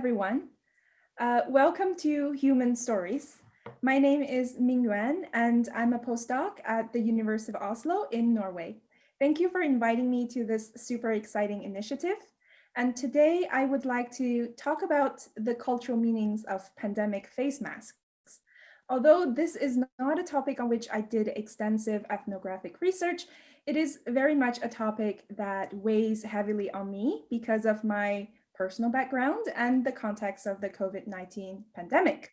everyone. Uh, welcome to Human Stories. My name is Ming Yuan, and I'm a postdoc at the University of Oslo in Norway. Thank you for inviting me to this super exciting initiative. And today I would like to talk about the cultural meanings of pandemic face masks. Although this is not a topic on which I did extensive ethnographic research, it is very much a topic that weighs heavily on me because of my personal background and the context of the COVID-19 pandemic.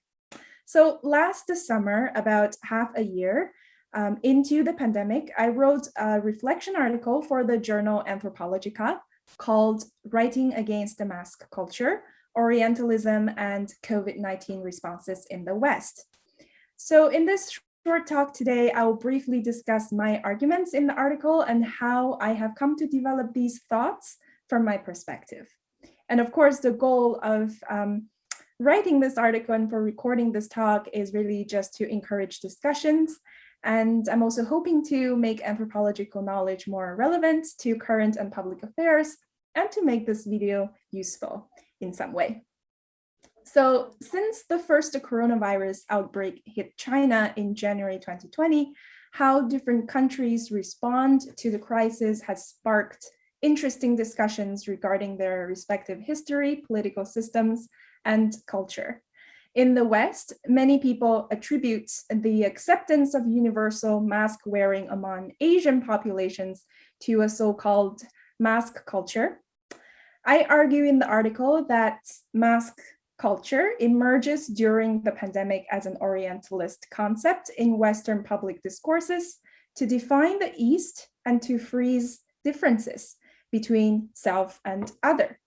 So last summer, about half a year um, into the pandemic, I wrote a reflection article for the journal Anthropologica called Writing Against the Mask Culture, Orientalism and COVID-19 Responses in the West. So in this short talk today, I will briefly discuss my arguments in the article and how I have come to develop these thoughts from my perspective. And of course, the goal of um, writing this article and for recording this talk is really just to encourage discussions. And I'm also hoping to make anthropological knowledge more relevant to current and public affairs and to make this video useful in some way. So since the first coronavirus outbreak hit China in January 2020, how different countries respond to the crisis has sparked interesting discussions regarding their respective history, political systems, and culture. In the West, many people attribute the acceptance of universal mask wearing among Asian populations to a so-called mask culture. I argue in the article that mask culture emerges during the pandemic as an Orientalist concept in Western public discourses to define the East and to freeze differences between self and other.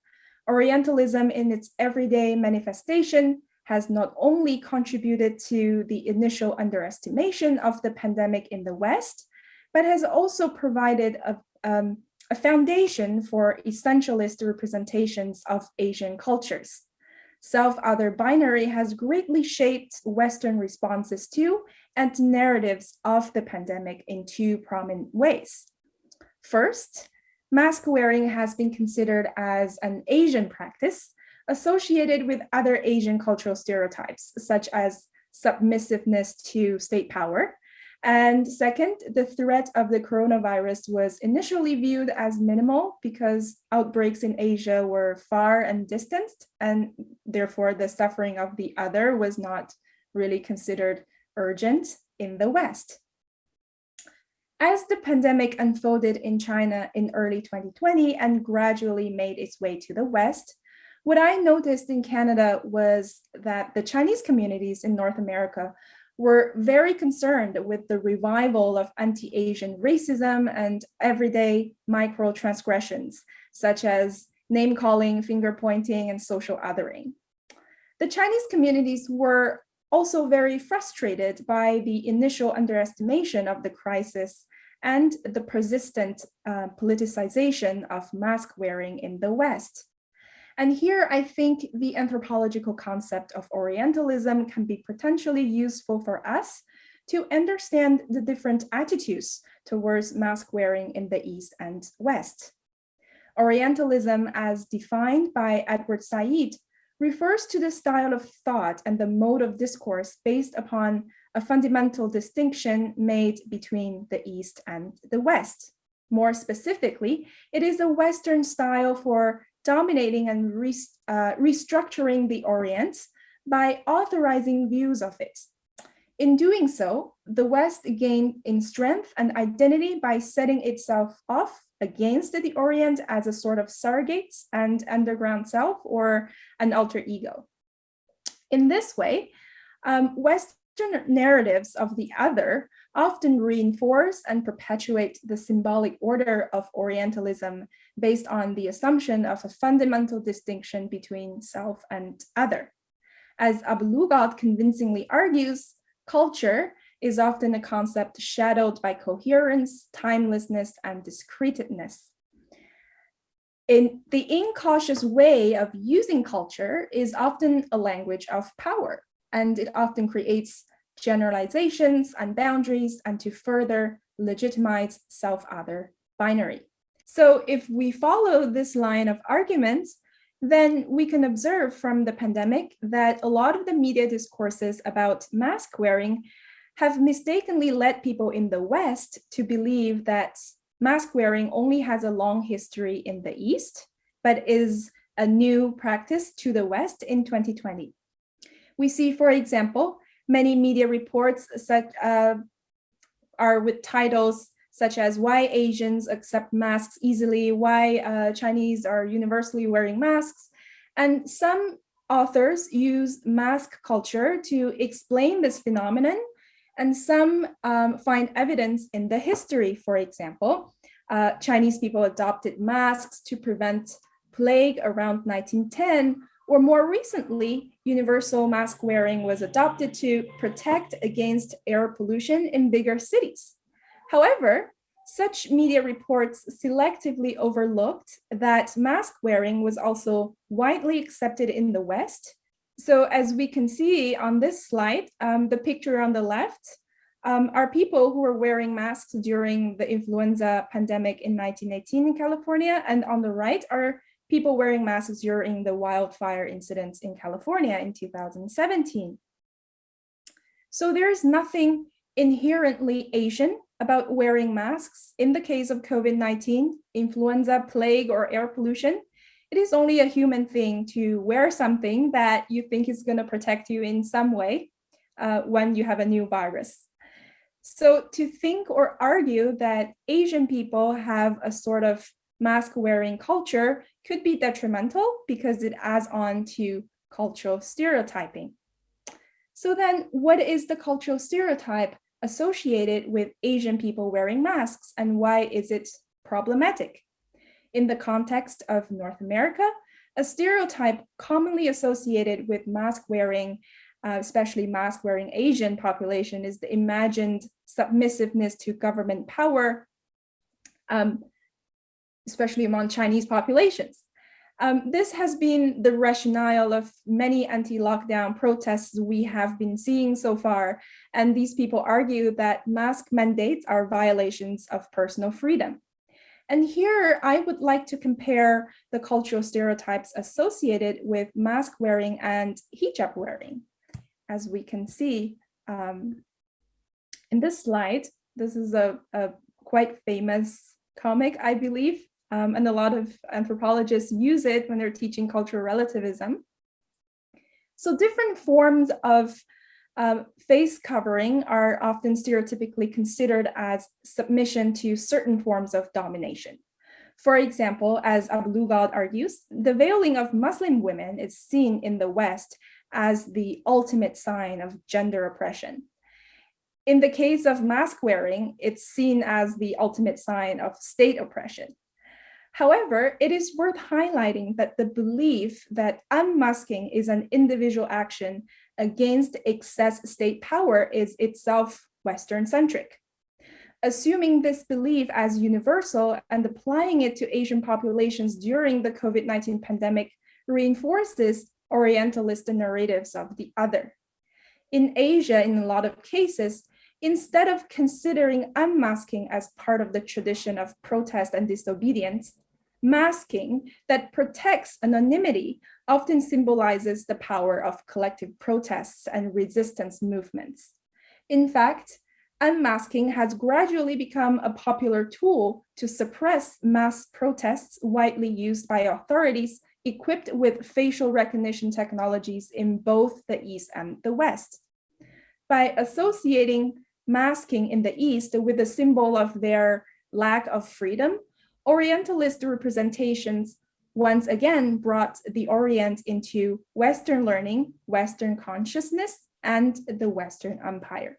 Orientalism in its everyday manifestation has not only contributed to the initial underestimation of the pandemic in the West, but has also provided a, um, a foundation for essentialist representations of Asian cultures. Self-other binary has greatly shaped Western responses to and narratives of the pandemic in two prominent ways. First, mask wearing has been considered as an Asian practice associated with other Asian cultural stereotypes, such as submissiveness to state power. And second, the threat of the coronavirus was initially viewed as minimal because outbreaks in Asia were far and distant, and therefore the suffering of the other was not really considered urgent in the West. As the pandemic unfolded in China in early 2020 and gradually made its way to the West, what I noticed in Canada was that the Chinese communities in North America were very concerned with the revival of anti-Asian racism and everyday micro transgressions, such as name calling, finger pointing, and social othering. The Chinese communities were also very frustrated by the initial underestimation of the crisis and the persistent uh, politicization of mask wearing in the West. And here I think the anthropological concept of Orientalism can be potentially useful for us to understand the different attitudes towards mask wearing in the East and West. Orientalism as defined by Edward Said refers to the style of thought and the mode of discourse based upon a fundamental distinction made between the East and the West. More specifically, it is a Western style for dominating and re uh, restructuring the Orient by authorizing views of it. In doing so, the West gained in strength and identity by setting itself off against the Orient as a sort of surrogate and underground self or an alter ego. In this way, um, West narratives of the other often reinforce and perpetuate the symbolic order of Orientalism based on the assumption of a fundamental distinction between self and other. As Abu-Lughod convincingly argues, culture is often a concept shadowed by coherence, timelessness, and discreteness. In the incautious way of using culture is often a language of power, and it often creates generalizations and boundaries and to further legitimize self-other binary. So if we follow this line of arguments, then we can observe from the pandemic that a lot of the media discourses about mask wearing have mistakenly led people in the West to believe that mask wearing only has a long history in the East, but is a new practice to the West in 2020. We see, for example, many media reports such, uh, are with titles such as why Asians accept masks easily, why uh, Chinese are universally wearing masks. And some authors use mask culture to explain this phenomenon and some um, find evidence in the history, for example. Uh, Chinese people adopted masks to prevent plague around 1910, or more recently, universal mask wearing was adopted to protect against air pollution in bigger cities. However, such media reports selectively overlooked that mask wearing was also widely accepted in the West so as we can see on this slide, um, the picture on the left um, are people who were wearing masks during the influenza pandemic in 1918 in California. And on the right are people wearing masks during the wildfire incidents in California in 2017. So there is nothing inherently Asian about wearing masks in the case of COVID-19, influenza, plague, or air pollution it is only a human thing to wear something that you think is going to protect you in some way uh, when you have a new virus. So to think or argue that Asian people have a sort of mask wearing culture could be detrimental because it adds on to cultural stereotyping. So then what is the cultural stereotype associated with Asian people wearing masks and why is it problematic? In the context of North America, a stereotype commonly associated with mask wearing, uh, especially mask wearing Asian population is the imagined submissiveness to government power, um, especially among Chinese populations. Um, this has been the rationale of many anti-lockdown protests we have been seeing so far, and these people argue that mask mandates are violations of personal freedom. And here I would like to compare the cultural stereotypes associated with mask wearing and hijab wearing. As we can see um, in this slide, this is a, a quite famous comic, I believe, um, and a lot of anthropologists use it when they're teaching cultural relativism. So different forms of uh, face covering are often stereotypically considered as submission to certain forms of domination. For example, as Abu-Lughod argues, the veiling of Muslim women is seen in the West as the ultimate sign of gender oppression. In the case of mask wearing, it's seen as the ultimate sign of state oppression. However, it is worth highlighting that the belief that unmasking is an individual action against excess state power is itself Western-centric. Assuming this belief as universal and applying it to Asian populations during the COVID-19 pandemic reinforces Orientalist narratives of the other. In Asia, in a lot of cases, instead of considering unmasking as part of the tradition of protest and disobedience, masking that protects anonymity often symbolizes the power of collective protests and resistance movements. In fact, unmasking has gradually become a popular tool to suppress mass protests widely used by authorities equipped with facial recognition technologies in both the East and the West. By associating masking in the East with the symbol of their lack of freedom, Orientalist representations once again brought the Orient into Western learning, Western consciousness, and the Western empire.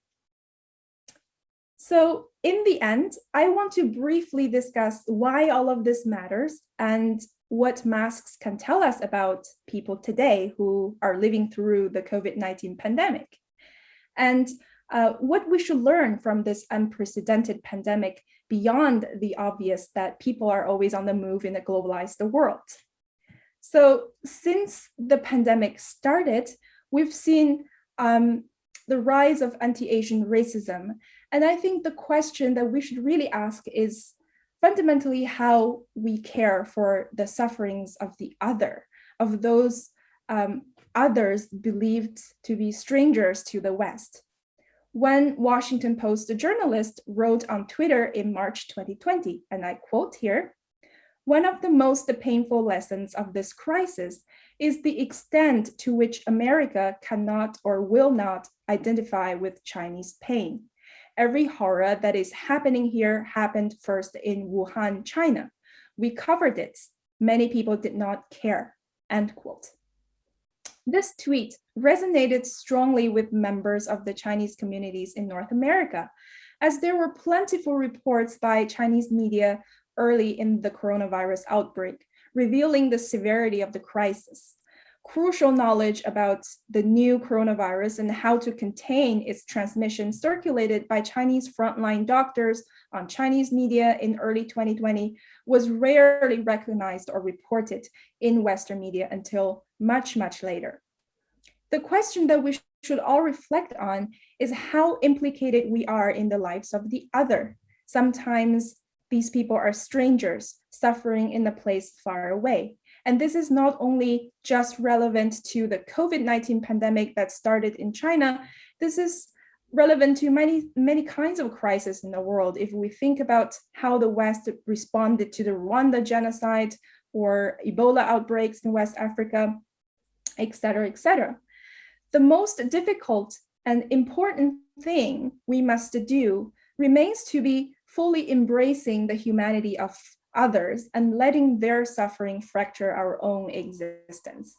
So in the end, I want to briefly discuss why all of this matters and what masks can tell us about people today who are living through the COVID-19 pandemic. And uh, what we should learn from this unprecedented pandemic beyond the obvious that people are always on the move in a globalized world. So since the pandemic started, we've seen um, the rise of anti-Asian racism. And I think the question that we should really ask is fundamentally how we care for the sufferings of the other, of those um, others believed to be strangers to the West. One Washington Post journalist wrote on Twitter in March 2020, and I quote here, one of the most painful lessons of this crisis is the extent to which America cannot or will not identify with Chinese pain. Every horror that is happening here happened first in Wuhan, China. We covered it. Many people did not care, end quote. This tweet resonated strongly with members of the Chinese communities in North America, as there were plentiful reports by Chinese media early in the coronavirus outbreak, revealing the severity of the crisis. Crucial knowledge about the new coronavirus and how to contain its transmission circulated by Chinese frontline doctors on Chinese media in early 2020 was rarely recognized or reported in Western media until much, much later. The question that we should all reflect on is how implicated we are in the lives of the other. Sometimes these people are strangers suffering in a place far away. And this is not only just relevant to the COVID-19 pandemic that started in China, this is relevant to many, many kinds of crises in the world. If we think about how the West responded to the Rwanda genocide or Ebola outbreaks in West Africa, et cetera, et cetera. The most difficult and important thing we must do remains to be fully embracing the humanity of others and letting their suffering fracture our own existence.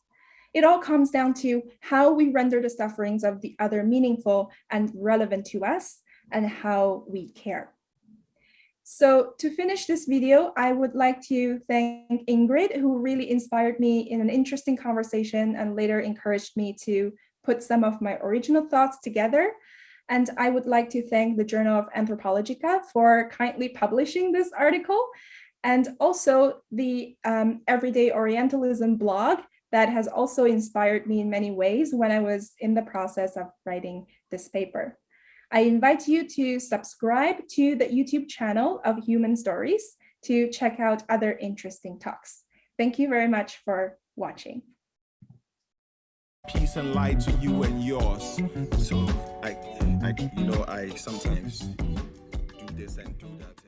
It all comes down to how we render the sufferings of the other meaningful and relevant to us and how we care. So to finish this video, I would like to thank Ingrid, who really inspired me in an interesting conversation and later encouraged me to put some of my original thoughts together. And I would like to thank the Journal of Anthropologica for kindly publishing this article and also the um, Everyday Orientalism blog that has also inspired me in many ways when I was in the process of writing this paper. I invite you to subscribe to the YouTube channel of Human Stories to check out other interesting talks. Thank you very much for watching. Peace and light to you and yours. So I, I you know, I sometimes do this and do that.